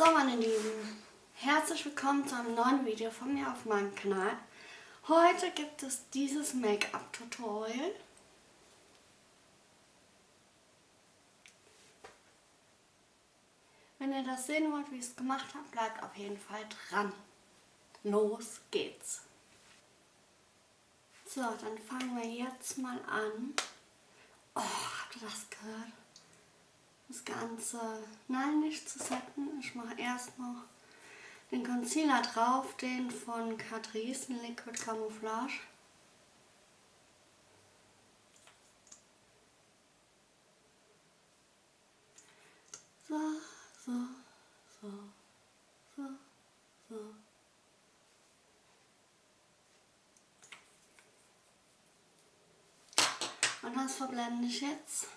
So meine Lieben, herzlich willkommen zu einem neuen Video von mir auf meinem Kanal. Heute gibt es dieses Make-up-Tutorial. Wenn ihr das sehen wollt, wie ich es gemacht habe, bleibt auf jeden Fall dran. Los geht's! So, dann fangen wir jetzt mal an. Oh, habt ihr das gehört? Das Ganze, nein, nicht zu setzen. Ich mache erst noch den Concealer drauf, den von Catrice, Liquid Camouflage. So, so, so, so, so. Und das verblende ich jetzt.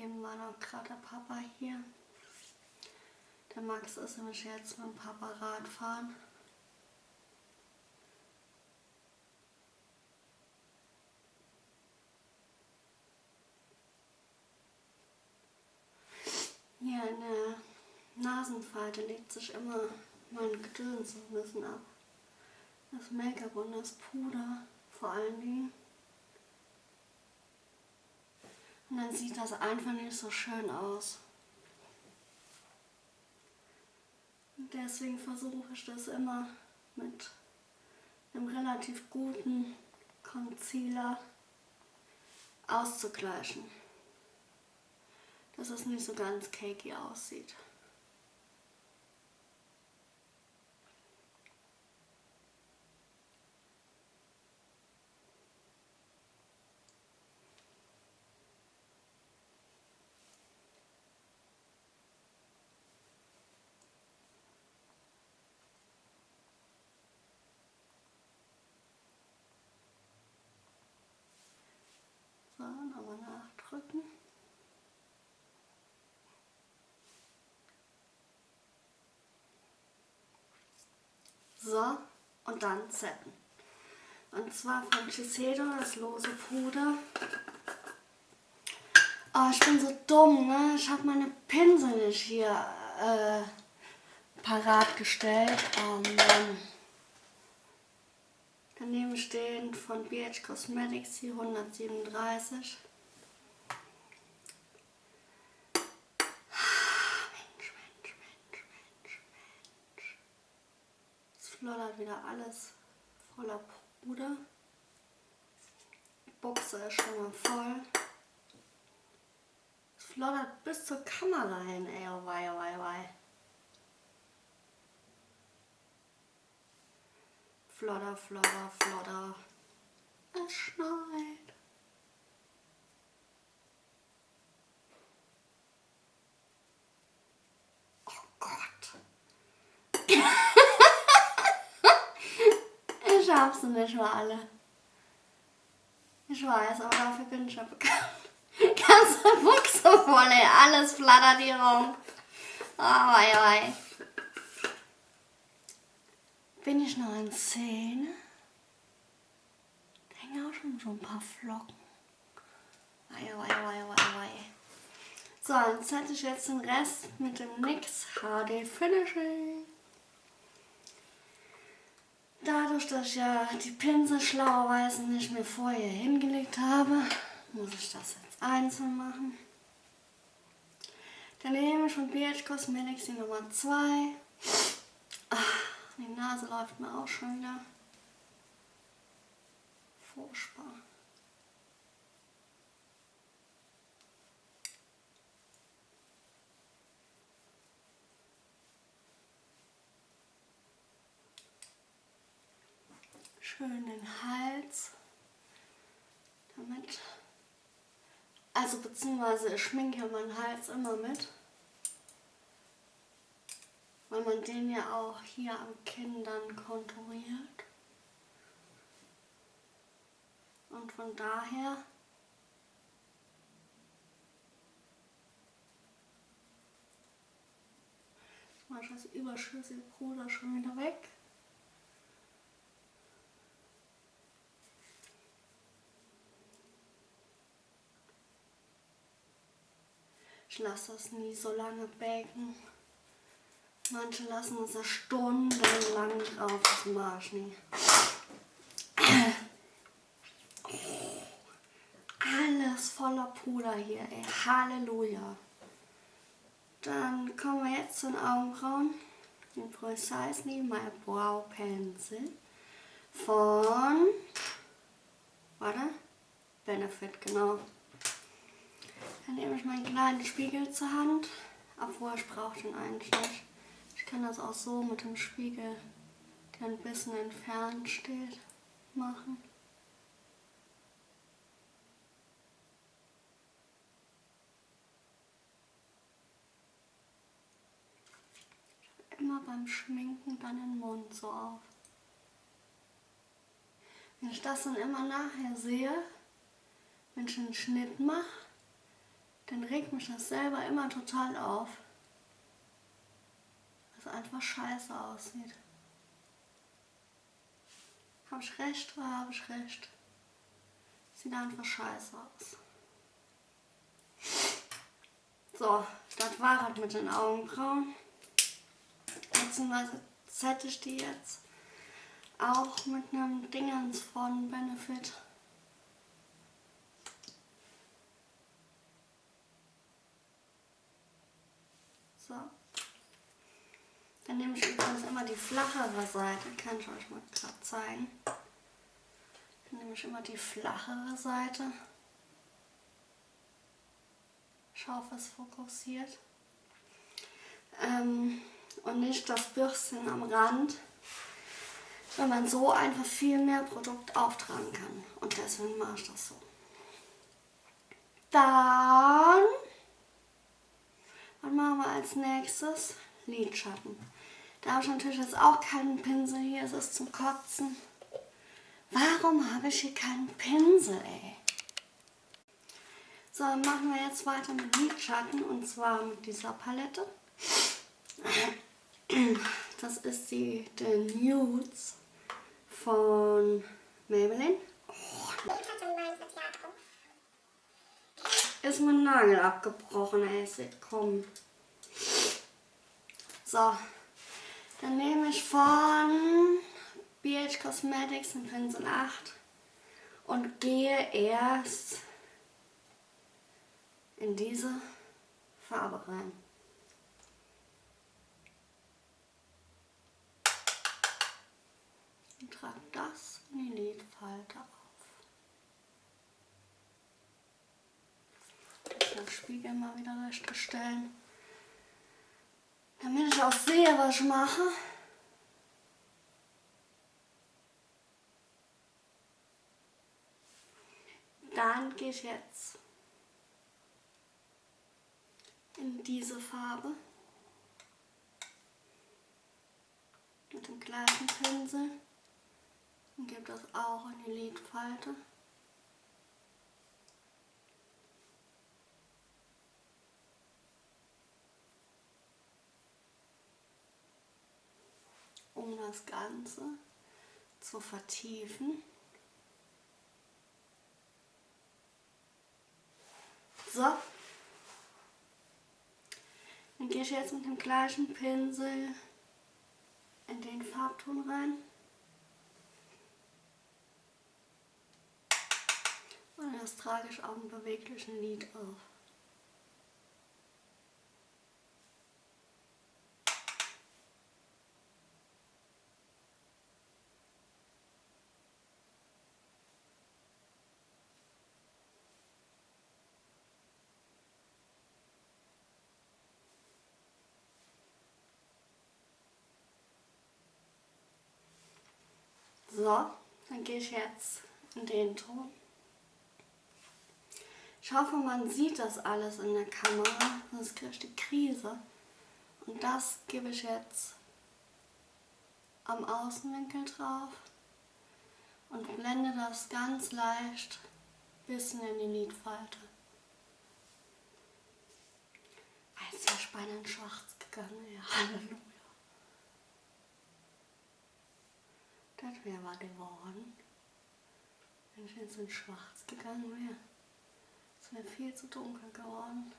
Eben war noch gerade der Papa hier. Der Max ist nämlich jetzt mit dem Papa Radfahren. Hier in der Nasenfalte legt sich immer mein Gedöns ein bisschen ab. Das Make-up und das Puder vor allen Dingen. Und dann sieht das einfach nicht so schön aus. Und deswegen versuche ich das immer mit einem relativ guten Concealer auszugleichen. Dass es nicht so ganz cakey aussieht. So, nochmal nachdrücken. So, und dann setten. Und zwar von Shiseido, das lose Puder. Oh, ich bin so dumm, ne? Ich habe meine Pinsel nicht hier äh, parat gestellt. Oh Mann. Daneben stehen von BH Cosmetics die 137. Floddert wieder alles voller Puder. Die Buchse ist schon mal voll. Es floddert bis zur Kamera hin, ey, oh wei, oh wei, oh wei. Flodder, flodder, flodder. Es schneit. Oh Gott. Sie nicht mal alle. Ich weiß, aber dafür bin ich ja bekannt. Ganze Buchse voll, ey. Alles flattert hier rum. Oh, wei, wei. Bin ich noch in Szene? Da hängen auch schon so ein paar Flocken. Wei, wei, wei, wei, wei. So, dann setze ich jetzt den Rest mit dem NYX HD Finishing. Dadurch, dass ich ja die Pinsel schlauerweise nicht mehr vorher hingelegt habe, muss ich das jetzt einzeln machen. Dann nehme ich von BH Cosmetics die Nummer 2. Die Nase läuft mir auch schon wieder. Furchtbar. Schön den Hals. Damit. Also beziehungsweise ich schminke meinen Hals immer mit weil man den ja auch hier am Kinn dann konturiert. Und von daher mache ich das überschüssige Puder schon wieder weg. Lasse das nie so lange baken. Manche lassen es ja stundenlang drauf, das mache ich nie. Alles voller Puder hier, ey. Halleluja. Dann kommen wir jetzt zu den Augenbrauen. Den Precisely My Brow Pencil von, warte, Benefit, genau. Dann nehme ich meinen kleinen Spiegel zur Hand, obwohl ich brauche den eigentlich nicht. Ich kann das auch so mit dem Spiegel, der ein bisschen entfernt steht, machen. immer beim Schminken dann den Mund so auf. Wenn ich das dann immer nachher sehe, wenn ich einen Schnitt mache, dann regt mich das selber immer total auf. Weil es einfach scheiße aussieht. Habe ich recht oder habe ich recht? Sieht einfach scheiße aus. So, das war es mit den Augenbrauen. Beziehungsweise zette ich die jetzt auch mit einem Dingens von Benefit. So. Dann nehme ich übrigens immer die flachere Seite, kann ich euch mal gerade zeigen. Dann nehme ich immer die flachere Seite. Ich hoffe, fokussiert. Ähm, und nicht das Bürstchen am Rand, weil man so einfach viel mehr Produkt auftragen kann. Und deswegen mache ich das so. Dann, was machen wir als nächstes? Lidschatten. Da habe ich natürlich jetzt auch keinen Pinsel hier, es ist zum Kotzen. Warum habe ich hier keinen Pinsel, ey? So, dann machen wir jetzt weiter mit Lidschatten und zwar mit dieser Palette. Das ist die The Nudes von Maybelline. Ist mein Nagel abgebrochen, ey. Komm. So. Dann nehme ich von BH Cosmetics den Pinsel 8 und gehe erst in diese Farbe rein. und trage das in die Lidfalte auf. Den Spiegel mal wieder recht stellen, damit ich auch sehe, was ich mache. Dann gehe ich jetzt in diese Farbe mit dem gleichen Pinsel und gebe das auch in die Lidfalte. Das Ganze zu vertiefen. So. Dann gehe ich jetzt mit dem gleichen Pinsel in den Farbton rein. Und das trage ich auf dem beweglichen Lid auf. So, dann gehe ich jetzt in den Ton. Ich hoffe, man sieht das alles in der Kamera, sonst kriege ich die Krise. Und das gebe ich jetzt am Außenwinkel drauf und blende das ganz leicht bisschen in die Lidfalte. Als wäre in schwarz gegangen, ja, Halleluja. Das wäre was geworden. Wenn ich jetzt in schwarz gegangen wäre. Es wäre viel zu dunkel geworden.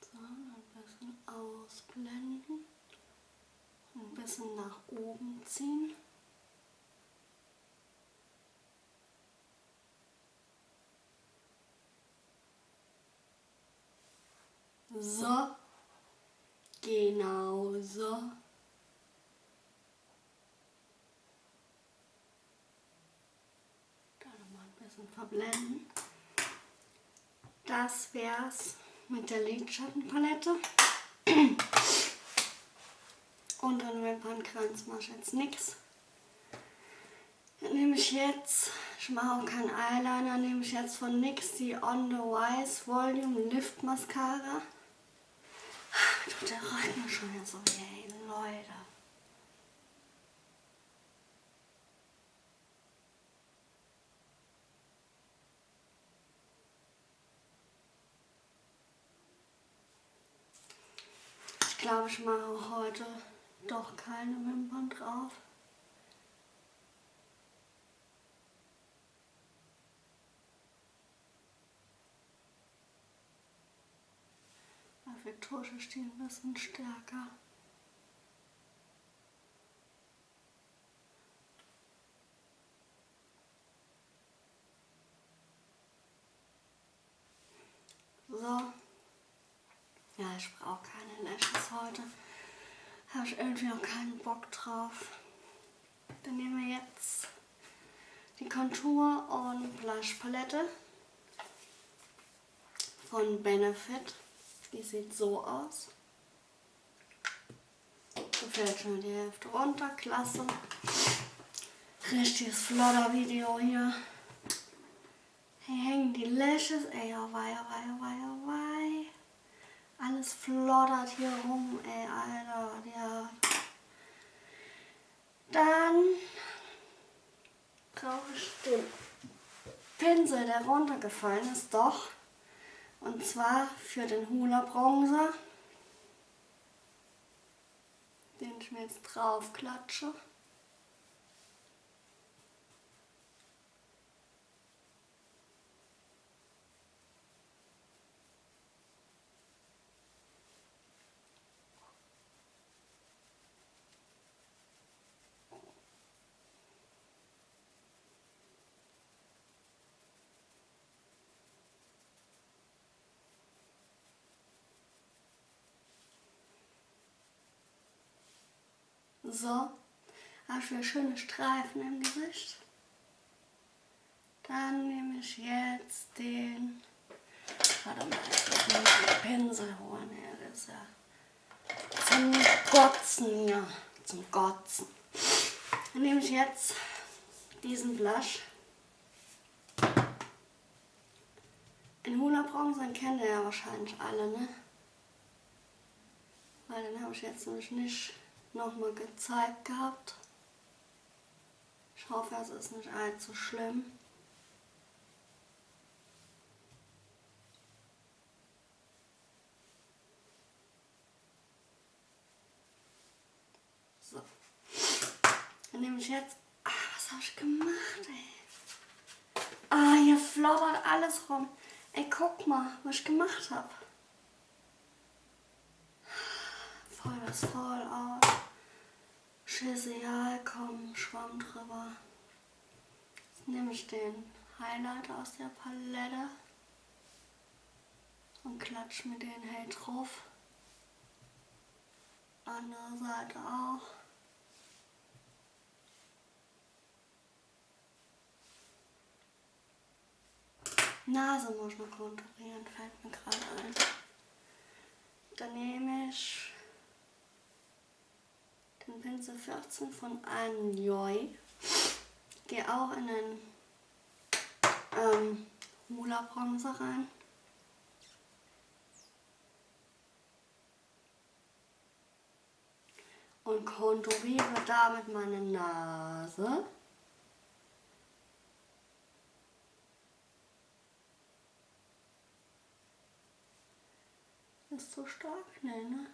So, ein bisschen ausblenden. Ein bisschen nach oben ziehen. So. Genau so. Da nochmal ein bisschen verblenden. Das wär's mit der Lidschattenpalette. Und an Wimpernkranz mache ich jetzt nichts. Dann nehme ich jetzt, ich mache auch keinen Eyeliner, nehme ich jetzt von NYX die On The Wise Volume Lift Mascara. Tut der Rücken schon wieder so weh, Leute. Ich glaube, ich mache heute doch keine Wimpern drauf. Dafür Tusche stehen ein bisschen stärker. So. Ja, ich brauche keine Lashes heute. Habe ich irgendwie noch keinen Bock drauf. Dann nehmen wir jetzt die Contour und Blush Palette von Benefit. Die sieht so aus. So fällt schon die Hälfte runter. Klasse. Richtiges Flodder-Video hier. Hier hängen die Lashes. Ey, oh wei, oh wei, oh wei, oh wei. Alles floddert hier rum, ey, Alter. Ja. Dann brauche ich den Pinsel, der runtergefallen ist, doch. Und zwar für den Hula Bronzer, den ich mir jetzt drauf klatsche. So, habe wieder schöne Streifen im Gesicht. Dann nehme ich jetzt den, warte mal, ich muss den Pinsel holen. Ja, das ist ja zum Gotzen, ja, zum Gotzen. Dann nehme ich jetzt diesen Blush. Den Hula Bronzer kennt ihr ja wahrscheinlich alle, ne? Weil den habe ich jetzt nämlich nicht nochmal gezeigt gehabt. Ich hoffe, es ist nicht allzu schlimm. So. Dann nehme ich jetzt... Ah, was habe ich gemacht, ey? Ah, hier floddert alles rum. Ey, guck mal, was ich gemacht habe. Voll das voll aus. Scheißegal, komm, Schwamm drüber. Jetzt nehme ich den Highlighter aus der Palette und klatsche mir den hell drauf. Andere Seite auch. Nase muss noch konturieren, fällt mir gerade ein. Dann nehme ich den Pinsel 14 von Anjoy. Gehe auch in den ähm, Hula Bronzer rein. Und konturiere damit meine Nase. Ist so stark, ne? ne?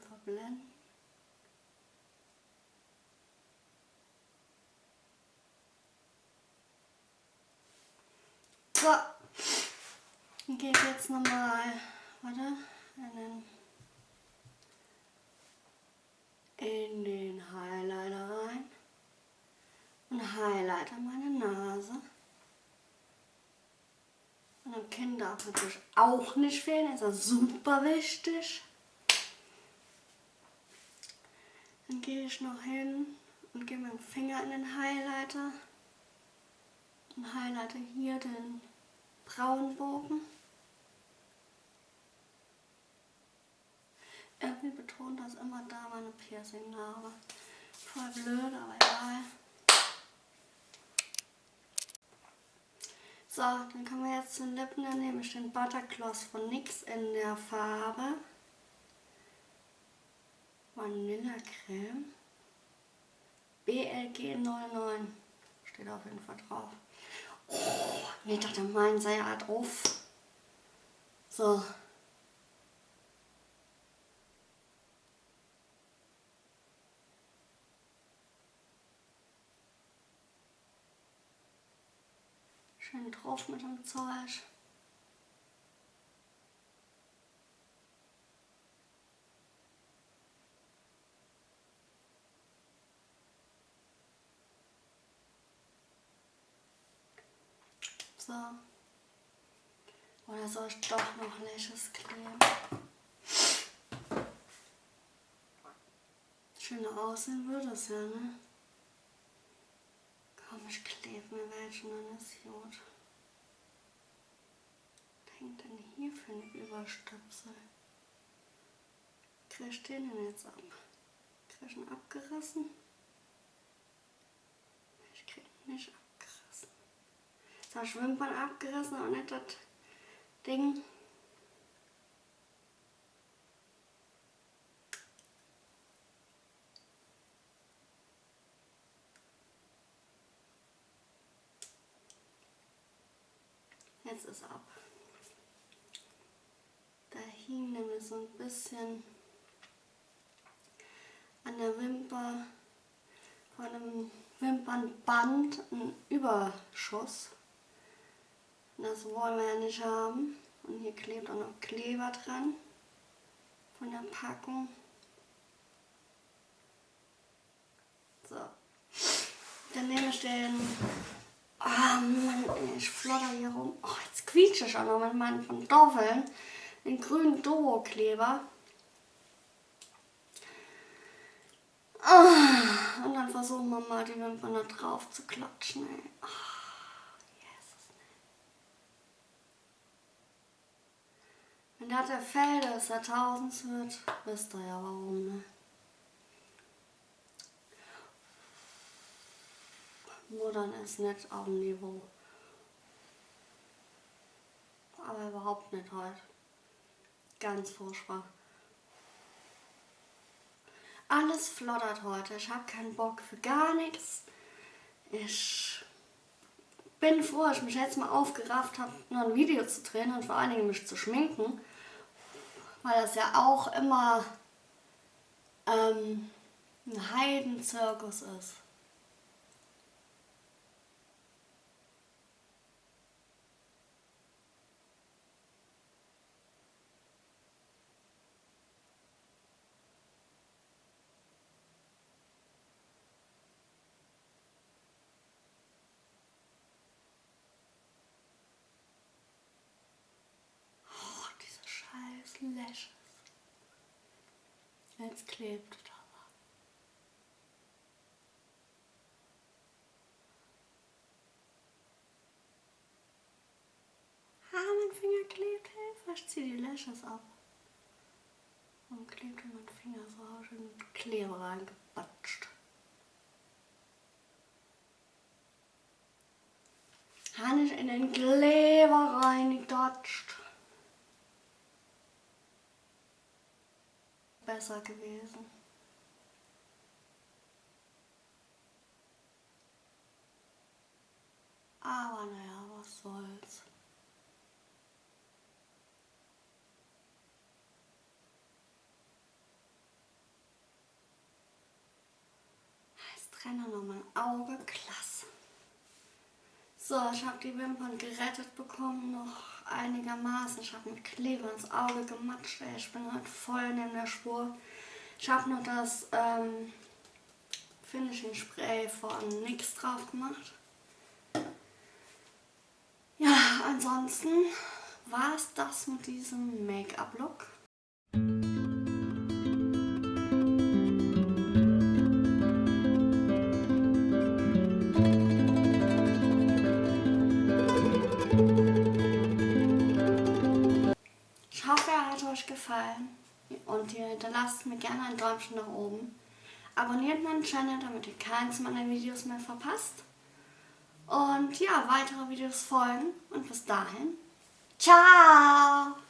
Verblenden. So. Dann gehe ich jetzt nochmal, warte, in den, in den Highlighter rein und highlighter meine Nase. Und am Kinn darf natürlich auch nicht fehlen, ist ja super wichtig. Dann gehe ich noch hin und gehe mit dem Finger in den Highlighter und highlighte hier den braunen Bogen. Irgendwie betont das immer da meine Piercing-Narbe. Voll blöd, aber egal. So, dann kommen wir jetzt zu den Lippen. Dann nehme ich den Buttergloss von NYX in der Farbe Vanillecreme. BLG 09 steht auf jeden Fall drauf. Oh, ich dachte, mein sei ja drauf. So. Schön drauf mit dem Zeug. So. Oder soll ich doch noch Lashes kleben? Schöner aussehen würde es ja, ne? Komm, ich klebe mir welchen, dann ist gut. Was hängt denn hier für ein Überstöpsel? Krieg ich den denn jetzt ab? Krieg ich ihn abgerissen? Ich krieg ihn nicht ab das Wimpern abgerissen und nicht das Ding. Jetzt ist ab. Da hing nämlich so ein bisschen an der Wimper von einem Wimpernband ein Überschuss. Das wollen wir ja nicht haben. Und hier klebt auch noch Kleber dran von der Packung. So. Dann nehme ich den... Oh Mann, ich flotter hier rum. Oh, jetzt quietsche ich auch noch mit meinen Pantoffeln. Den grünen Duo-Kleber. Oh, und dann versuchen wir mal die Wimpern da drauf zu klatschen. Ey. Oh. Wenn das der Fell des Jahrtausends wird, wisst ihr ja warum, ne? Muttern ist nicht auf dem Niveau. Aber überhaupt nicht heute. Ganz furchtbar. Alles flottert heute. Ich habe keinen Bock für gar nichts. Ich bin froh, dass ich mich jetzt mal aufgerafft habe, noch ein Video zu drehen und vor allen Dingen mich zu schminken weil das ja auch immer ähm, ein Heidenzirkus ist. Lashes. Jetzt klebt es aber. Ah, mein Finger klebt, Hilfe. Ich ziehe die Lashes ab. Und klebt mein Finger so schön mit Kleber reingebatscht. Habe ich in den Kleber reingedatscht. Besser gewesen. Aber naja, was soll's. Jetzt trenne noch mein Auge, klasse. So, ich habe die Wimpern gerettet bekommen, noch einigermaßen. Ich habe mit Kleber ins Auge gematscht. Ey. Ich bin halt voll neben der Spur. Ich habe noch das ähm, Finishing Spray von NYX drauf gemacht. Ja, ansonsten war es das mit diesem Make-up-Look. Gefallen und ihr hinterlasst mir gerne ein Däumchen nach oben. Abonniert meinen Channel, damit ihr keins meiner Videos mehr verpasst. Und ja, weitere Videos folgen und bis dahin, ciao!